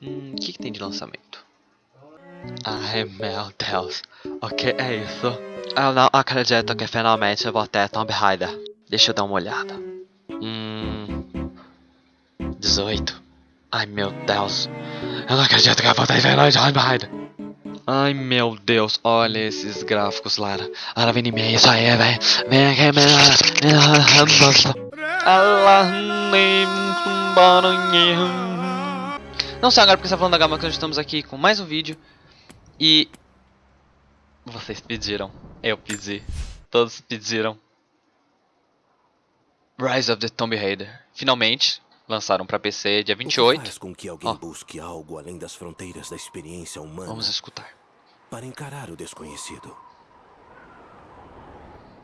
Hum, o que, que tem de lançamento? Ai meu Deus, o que é isso? Eu não acredito que finalmente vou ter Tomb Raider. Deixa eu dar uma olhada. Hum. 18. Ai meu Deus. Eu não acredito que eu vou ter finalmente Tomb Raider. Ai meu Deus, olha esses gráficos, Lara. Lara, vem em mim, isso aí, velho. Vem aqui, vem Não sei agora porque você tá falando da Gama que nós estamos aqui com mais um vídeo. E. Vocês pediram. Eu pedi. Todos pediram. Rise of the Tomb Raider. Finalmente, lançaram para PC dia 28. O que faz com que alguém oh. busque algo além das fronteiras da experiência humana? Vamos escutar. Para encarar o desconhecido.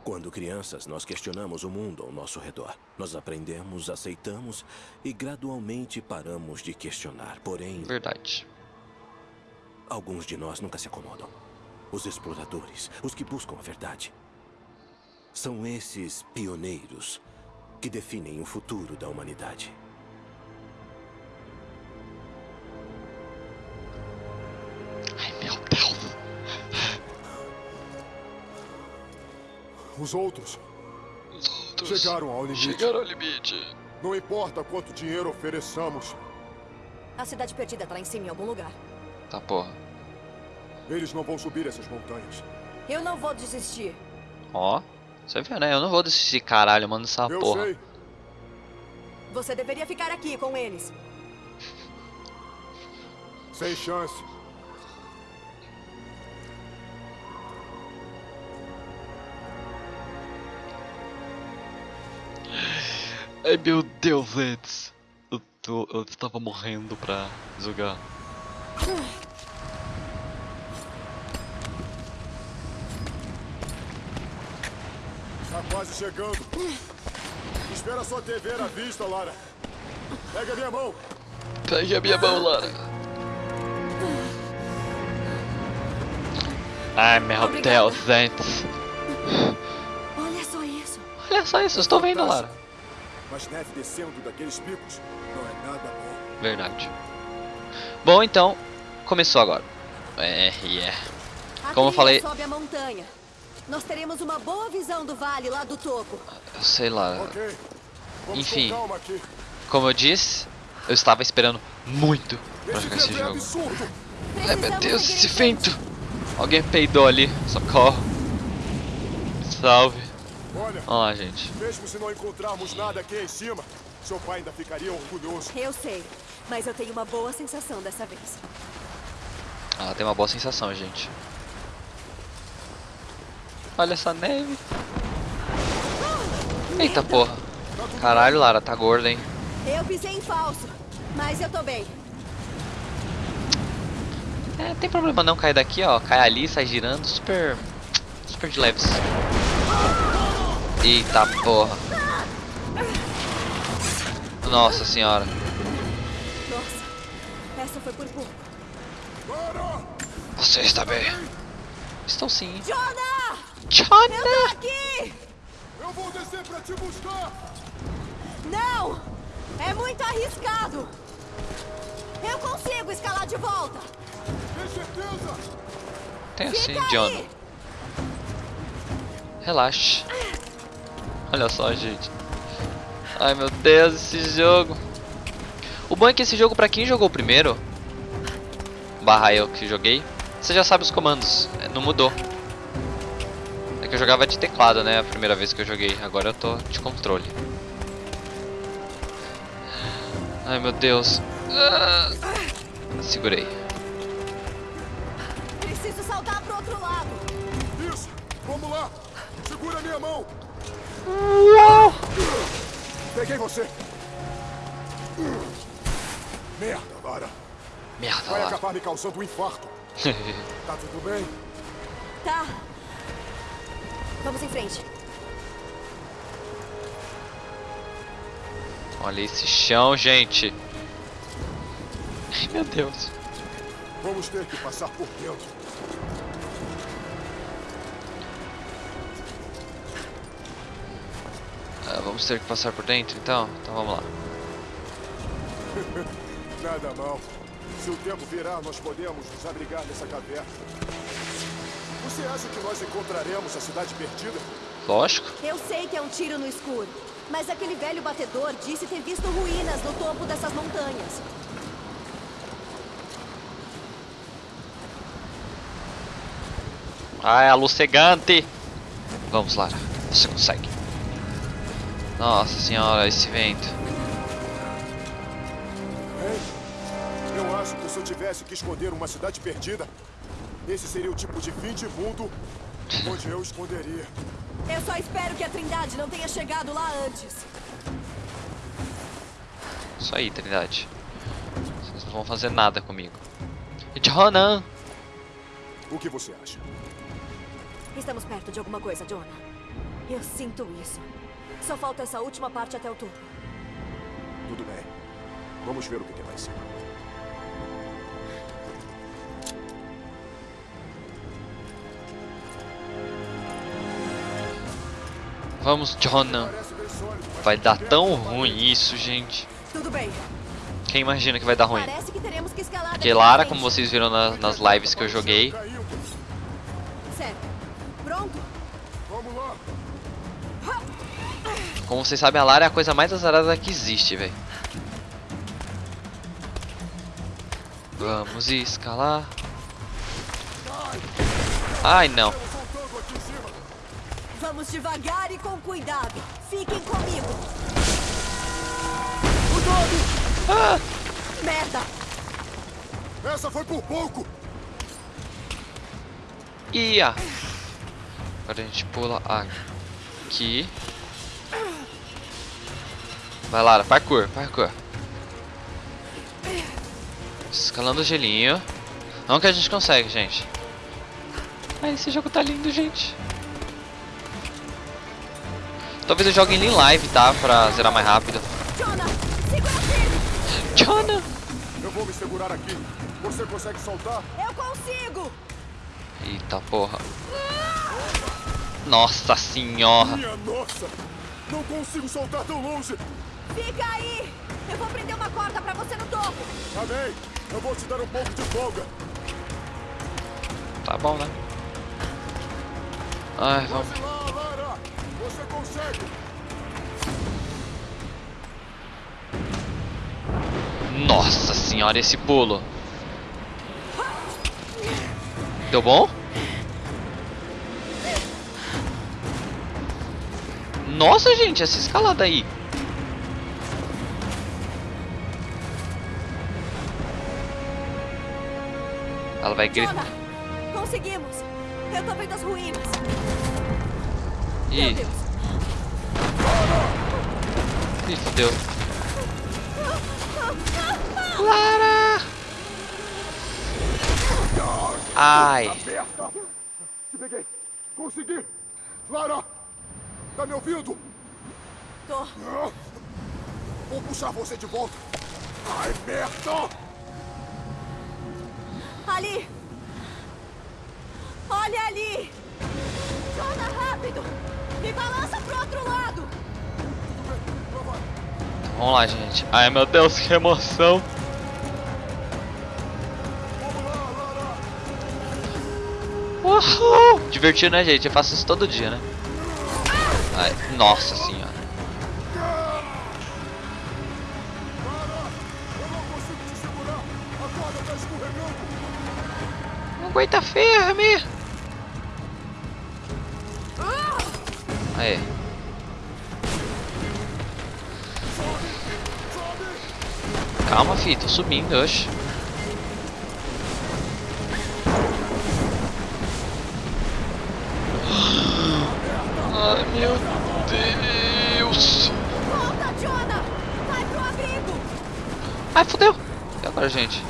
Quando crianças, nós questionamos o mundo ao nosso redor. Nós aprendemos, aceitamos e gradualmente paramos de questionar. Porém. Verdade. Alguns de nós nunca se acomodam. Os exploradores, os que buscam a verdade. São esses pioneiros que definem o futuro da humanidade. Os outros, Os outros chegaram ao limite. Chegaram ao limite. Não importa quanto dinheiro ofereçamos. A cidade perdida tá lá em cima em algum lugar. Tá porra. Eles não vão subir essas montanhas. Eu não vou desistir. Ó, você viu, né? Eu não vou desistir, caralho, mano, essa Eu porra. sei. Você deveria ficar aqui com eles. Sem chance. Ai meu Deus, Eds. Eu, tô, eu estava morrendo pra jogar. Tá quase chegando. Espera só TV à vista, Lara. Pega a minha mão. Pegue a minha mão, Lara. Ai meu Obrigada. Deus, Eds. Olha só isso. Olha só isso, estou vendo, Lara. Mas neve descendo daqueles picos não é nada bom. Verdade. Bom, então, começou agora. É, yeah. A Como eu falei- sobe a montanha. Nós teremos uma boa visão do vale lá do topo. Eu sei lá. Ok. Vamos Enfim. com calma aqui. Como eu disse, eu estava esperando muito pra jogar esse é jogo. absurdo. Ai meu Deus, esse vento! Alguém peidou ali, socorro. Salve. Olha, Vamos lá, gente. mesmo se não encontrarmos nada aqui em cima, seu pai ainda ficaria orgulhoso. Eu sei, mas eu tenho uma boa sensação dessa vez. Ela tem uma boa sensação, gente. Olha essa neve. Eita porra. Caralho, Lara, tá gorda, hein? Eu pisei em falso, mas eu tô bem. É, tem problema não cair daqui, ó. Cai ali, sai girando, super. Super de leves. Eita porra. Nossa senhora. Nossa, essa foi por pouco. Você está bem? Estou sim. Jonah! Eu Chana! tô aqui! Eu vou descer pra te buscar! Não! É muito arriscado! Eu consigo escalar de volta! Tem certeza? Tem assim, John. aí! Relaxe. Olha só, gente. Ai meu Deus, esse jogo. O bom é que esse jogo, pra quem jogou primeiro, barra eu que joguei, você já sabe os comandos. é, Não mudou. É que eu jogava de teclado, né? A primeira vez que eu joguei. Agora eu tô de controle. Ai meu Deus. Ah, segurei. Preciso saltar pro outro lado! Isso! Vamos lá! Segura minha mão! Uau! Peguei você! Merda, Lara! Merda Vai lá. acabar me causando um infarto. Tá tudo bem? Tá. Vamos em frente. Olha esse chão, gente. Ai meu Deus. Vamos ter que passar por dentro. Ah, vamos ter que passar por dentro então? Então vamos lá. Nada mal. Se o tempo virar, nós podemos nos abrigar nessa caverna. Você acha que nós encontraremos a cidade perdida? Lógico. Eu sei que é um tiro no escuro. Mas aquele velho batedor disse ter visto ruínas no topo dessas montanhas. Ah, é a luz cegante. Vamos, Lara. Você consegue. Nossa senhora, esse vento. Hein? Eu acho que se eu tivesse que esconder uma cidade perdida, esse seria o tipo de fim de mundo onde eu esconderia. Eu só espero que a Trindade não tenha chegado lá antes. Isso aí, Trindade. Vocês não vão fazer nada comigo. E Ronan. O que você acha? Estamos perto de alguma coisa, Jonah. Eu sinto isso. Só falta essa última parte até o topo. Tudo bem. Vamos ver o que tem lá em cima. Vamos, mas Vai dar tão ruim isso, gente. Tudo bem. Quem imagina que vai dar ruim? Porque Lara, como vocês viram na- nas lives que eu joguei, como vocês sabem, a Lara é a coisa mais azarada que existe, velho. Vamos escalar. Ai, não. Vamos devagar e com cuidado. Fiquem comigo. Ah, Merda! Essa foi por pouco. ia. Agora a gente pula aqui. Vai, Lara. Parkour, parkour. Escalando o gelinho. Não que a gente consegue, gente. Ai, esse jogo tá lindo, gente. Talvez eu jogue ele em live, tá? Pra zerar mais rápido. Jonah, segura firme! Jonah! Eu vou me segurar aqui. Você consegue soltar? Eu consigo! Eita porra. Nossa senhora. Minha nossa! Não consigo soltar tão longe. Fica aí! Eu vou prender uma corda pra você no topo! Tá bem. Eu vou te dar um pouco de folga. Tá bom, né? Ai, vamos. Vamos lá, Lara. Você consegue. Nossa senhora, esse pulo. Deu bom? Nossa, gente, essa escalada aí. Ela vai gritar. Conseguimos! Eu tô vendo as ruínas! Meu Ih, Deus! ih, fudeu. Lara! Ai, Aperta. Te peguei. Consegui. Lara. Tá me ouvindo? Tô. Vou puxar você de volta. Ai, merda. Ali! Olha ali! Jonah, rápido! Me balança pro outro lado! vamos lá, gente. Ai, meu Deus, que emoção. Uhul! Divertido, né, gente? Eu faço isso todo dia, né? Ai, nossa senhora. Aguenta firme. Aí. Calma, fi, tô subindo, oxe. Ai, meu Deus. Volta, Jonah! Vai pro abrigo! Ai, fodeu. E agora, gente?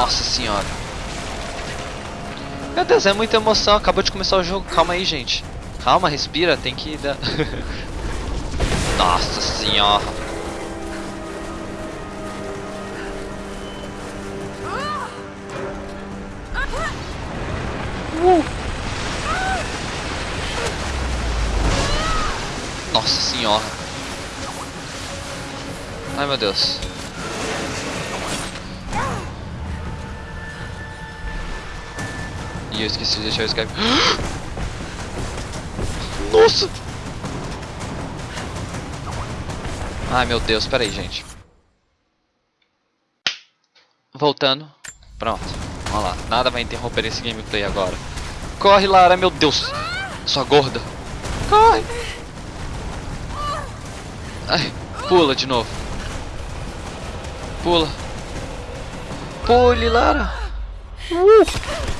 Nossa senhora. Meu Deus, é muita emoção. Acabou de começar o jogo. Calma aí, gente. Calma, respira. Tem que dar... Nossa senhora. Uh. Nossa senhora. Ai, meu Deus. Eu esqueci de deixar o Skype. Nossa! Ai meu Deus, peraí, gente. Voltando. Pronto. Vamos lá. Nada vai interromper esse gameplay agora. Corre, Lara, meu Deus. Sua gorda. Corre. Ai, pula de novo. Pula. Pule, Lara. Uh.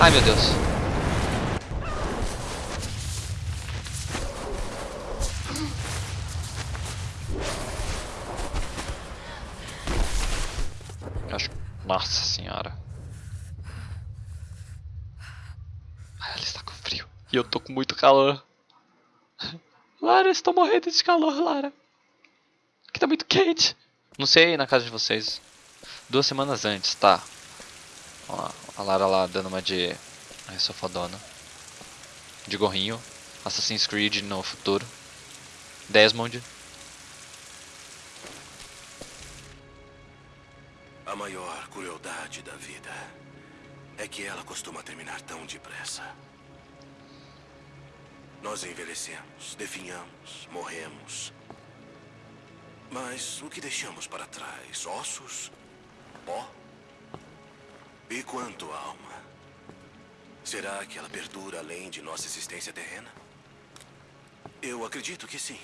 Ai, meu Deus. Acho... Nossa senhora. Ela está com frio. E eu tô com muito calor. Lara, estou morrendo de calor, Lara. Aqui tá muito quente. Não sei na casa de vocês. Duas semanas antes, tá. Ó, a Lara lá dando uma de... Ai, sou fodona. De gorrinho. Assassin's Creed no futuro. Desmond. A maior crueldade da vida é que ela costuma terminar tão depressa. Nós envelhecemos, definhamos, morremos. Mas o que deixamos para trás? Ossos? Pó? E quanto à alma? Será que ela perdura além de nossa existência terrena? Eu acredito que sim.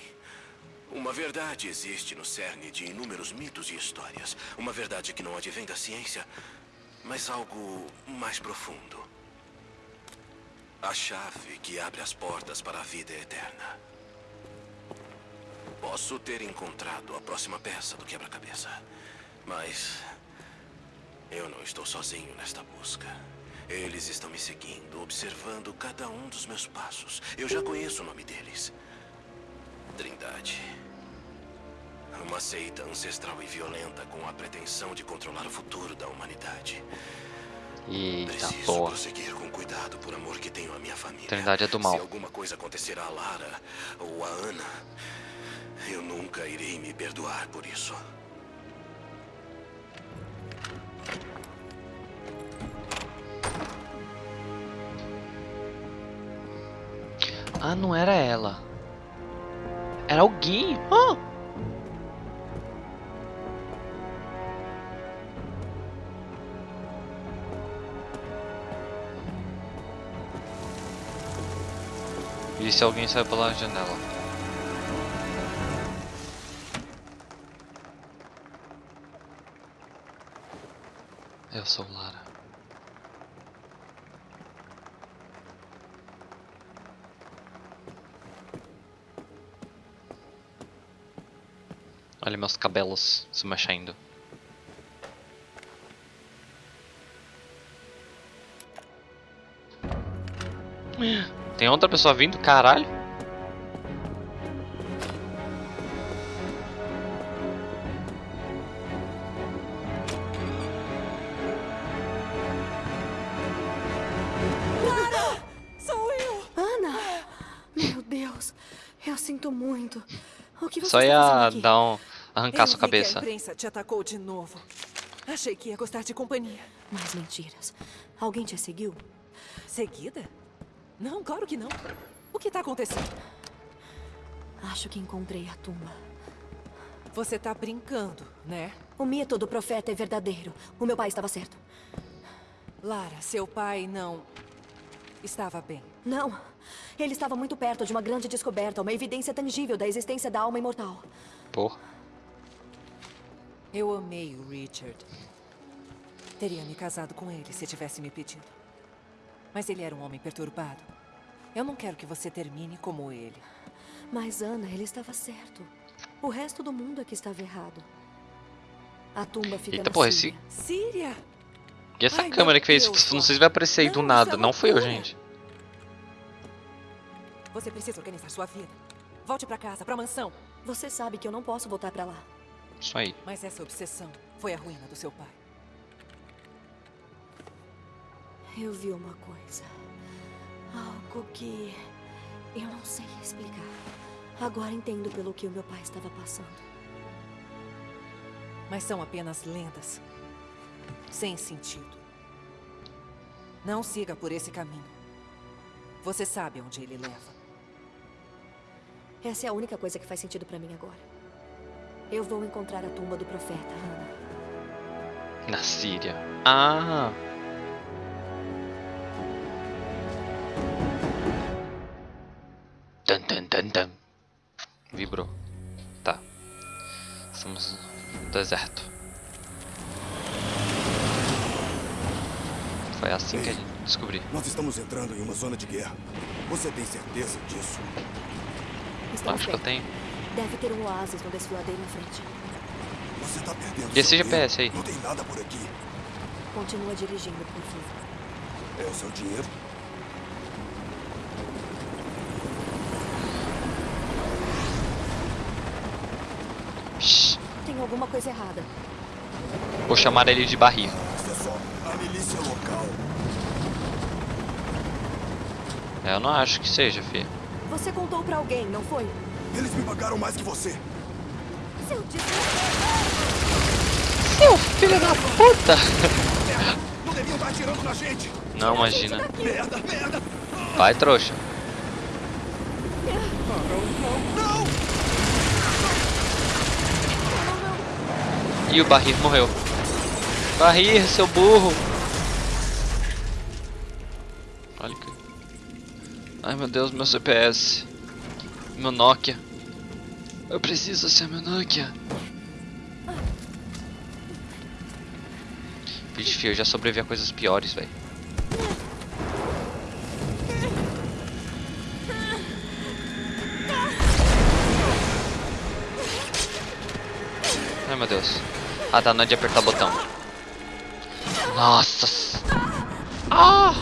Uma verdade existe no cerne de inúmeros mitos e histórias. Uma verdade que não advém da ciência, mas algo mais profundo. A chave que abre as portas para a vida eterna. Posso ter encontrado a próxima peça do quebra-cabeça, mas eu não estou sozinho nesta busca. Eles estão me seguindo, observando cada um dos meus passos. Eu já conheço o nome deles. Trindade. Uma seita ancestral e violenta com a pretensão de controlar o futuro da humanidade. Eita Preciso porra. prosseguir com cuidado por amor que tenho à minha família. Trindade é do mal. Se alguma coisa acontecer a Lara ou a Ana, eu nunca irei me perdoar por isso. Ah, não era ela. Era alguém. Ah! E se alguém saiu pela janela? Eu sou Lara. Olha meus cabelos se mexendo. Tem outra pessoa vindo? Caralho. Sou eu! Ana! Meu Deus, eu sinto muito. O que você Só está ia dar um. Arrancar Eu sua cabeça. Que a imprensa te atacou de novo. Achei que ia gostar de companhia. Mais mentiras. Alguém te seguiu? Seguida? Não, claro que não. O que tá acontecendo? Acho que encontrei a tumba. Você tá brincando, né? O mito do profeta é verdadeiro. O meu pai estava certo. Lara, seu pai não. estava bem. Não. Ele estava muito perto de uma grande descoberta, uma evidência tangível da existência da alma imortal. Porra. Eu amei o Richard. Teria me casado com ele se tivesse me pedido. Mas ele era um homem perturbado. Eu não quero que você termine como ele. Mas, Ana, ele estava certo. O resto do mundo é que estava errado. A tumba fica Eita, na porra, Síria. Síria! E essa Ai, câmera que fez? Deus, Não sei se vai aparecer aí do Não, nada. isso é Não fui eu, gente. Você precisa organizar sua vida. Volte pra casa, pra mansão. Você sabe que eu não posso voltar pra lá. Isso aí. Mas essa obsessão foi a ruína do seu pai. Eu vi uma coisa. Algo que Eu não sei explicar. Agora entendo pelo que o meu pai estava passando. Mas são apenas lendas. Sem sentido. Não siga por esse caminho. Você sabe onde ele leva. Essa é a única coisa que faz sentido pra mim agora. Eu vou encontrar a tumba do profeta, Hannah. Na Síria. Ah! Tan, tan, tan, tan. Vibrou. Tá. Estamos no deserto. Foi assim que a gente descobriu. Nós estamos entrando em uma zona de guerra. Você tem certeza disso? Estamos Acho que eu tenho. Deve ter um oásis no desfiladeiro em frente. Você tá perdendo E esse seu GPS aí? Não tem nada por aqui. Continua dirigindo, por favor. É o seu dinheiro. Shhh. Tem alguma coisa errada. Vou chamar ele de barril. É só a milícia local. É, Eu não acho que seja, filho. Você contou pra alguém, não foi? Eles me pagaram mais que você. Seu filho da puta! Não deviam estar atirando na gente. Não, imagina. Merda, merda. Vai, trouxa. E o Barrir morreu. Barrir, seu burro. Olha que... Ai meu Deus, meu CPS. Meu Nokia. Eu preciso ser meu Nokia. Vixe, eu já sobrevivi a coisas piores, velho. Ai meu Deus. Ah tá, não é de apertar o botão. Nossa. Ah!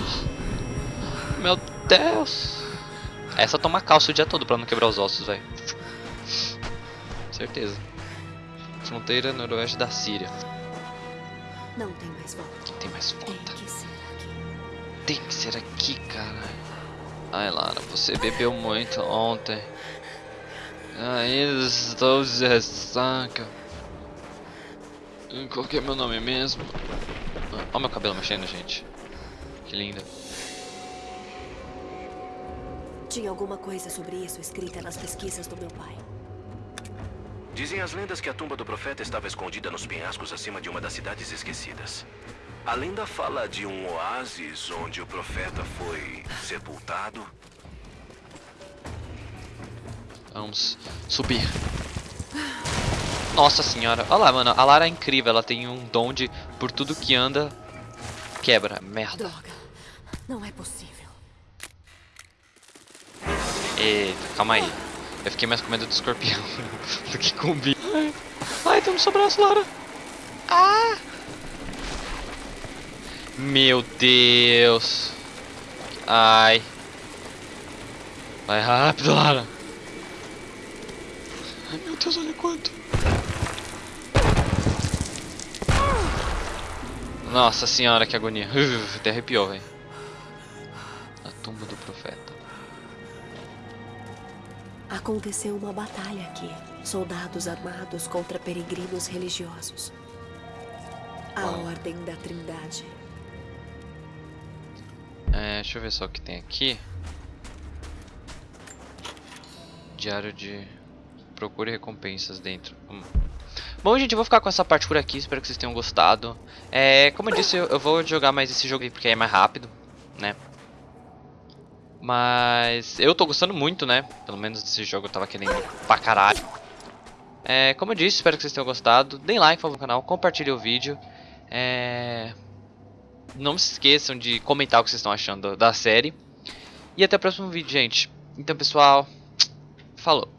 Meu Deus. Essa toma calça o dia todo pra não quebrar os ossos, velho. Certeza. Fronteira noroeste da Síria. Não tem mais volta. Tem mais Tem volta. que ser aqui. Tem que ser aqui, cara. Ai, Lara, você bebeu muito ontem. Ainda estou de ressaca. Qual que é meu nome mesmo? Olha meu cabelo mexendo, gente. Que lindo. Tinha alguma coisa sobre isso escrita nas pesquisas do meu pai. Dizem as lendas que a tumba do profeta estava escondida nos penhascos acima de uma das cidades esquecidas. A lenda fala de um oásis onde o profeta foi sepultado. Vamos subir. Nossa senhora. Olha lá, mano. A Lara é incrível. Ela tem um dom de, por tudo que anda, quebra. Merda. Droga. Não é possível. Eita, calma aí. Eu fiquei mais com medo do escorpião do que com o bicho. Ai, ai tem no seu Lara. Ah! Meu Deus. Ai. Vai rápido, Lara. Ai, meu Deus, olha quanto. Nossa senhora, que agonia. Até arrepiou, velho. A tumba do profeta. Aconteceu uma batalha aqui. Soldados armados contra peregrinos religiosos. A Uau. Ordem da Trindade. É, deixa eu ver só o que tem aqui. Diário de. Procure recompensas dentro. Hum. Bom, gente, eu vou ficar com essa parte por aqui. Espero que vocês tenham gostado. É, como eu disse, eu, eu vou jogar mais esse jogo aí porque é mais rápido, né? Mas eu tô gostando muito, né? Pelo menos desse jogo eu tava querendo pra caralho. É, como eu disse, espero que vocês tenham gostado. Deem like, no canal, compartilhem o vídeo. É, não se esqueçam de comentar o que vocês estão achando da série. E até o próximo vídeo, gente. Então, pessoal, falou.